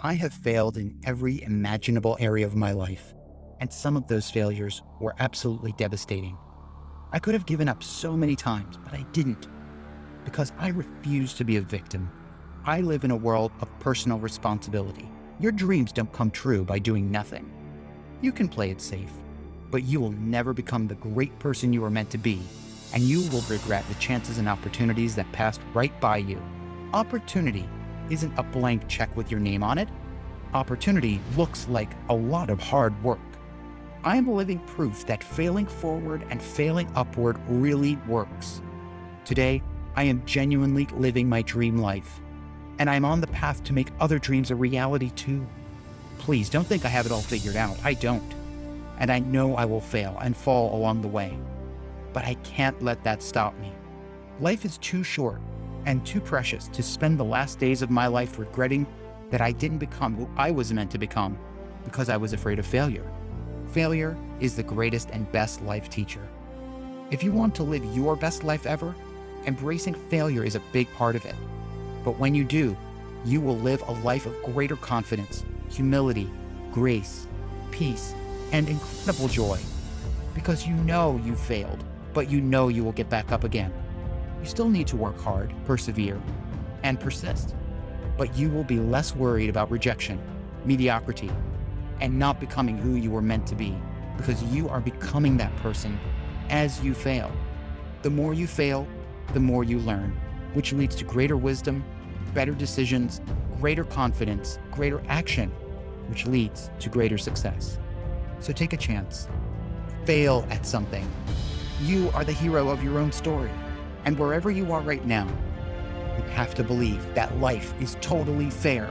I have failed in every imaginable area of my life, and some of those failures were absolutely devastating. I could have given up so many times, but I didn't, because I refuse to be a victim. I live in a world of personal responsibility. Your dreams don't come true by doing nothing. You can play it safe, but you will never become the great person you were meant to be, and you will regret the chances and opportunities that passed right by you. Opportunity isn't a blank check with your name on it. Opportunity looks like a lot of hard work. I am living proof that failing forward and failing upward really works. Today, I am genuinely living my dream life, and I'm on the path to make other dreams a reality too. Please don't think I have it all figured out. I don't. And I know I will fail and fall along the way. But I can't let that stop me. Life is too short and too precious to spend the last days of my life regretting that I didn't become who I was meant to become because I was afraid of failure. Failure is the greatest and best life teacher. If you want to live your best life ever, embracing failure is a big part of it. But when you do, you will live a life of greater confidence, humility, grace, peace, and incredible joy. Because you know you failed, but you know you will get back up again. You still need to work hard, persevere, and persist. But you will be less worried about rejection, mediocrity, and not becoming who you were meant to be because you are becoming that person as you fail. The more you fail, the more you learn, which leads to greater wisdom, better decisions, greater confidence, greater action, which leads to greater success. So take a chance. Fail at something. You are the hero of your own story. And wherever you are right now, you have to believe that life is totally fair,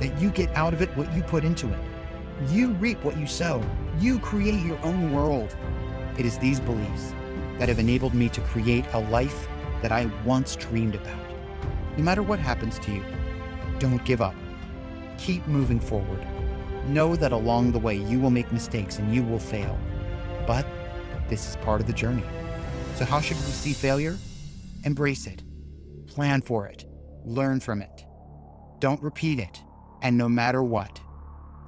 that you get out of it what you put into it. You reap what you sow. You create your own world. It is these beliefs that have enabled me to create a life that I once dreamed about. No matter what happens to you, don't give up. Keep moving forward. Know that along the way you will make mistakes and you will fail. But this is part of the journey. So how should we see failure? Embrace it. Plan for it. Learn from it. Don't repeat it. And no matter what,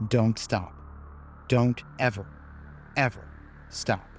don't stop. Don't ever, ever stop.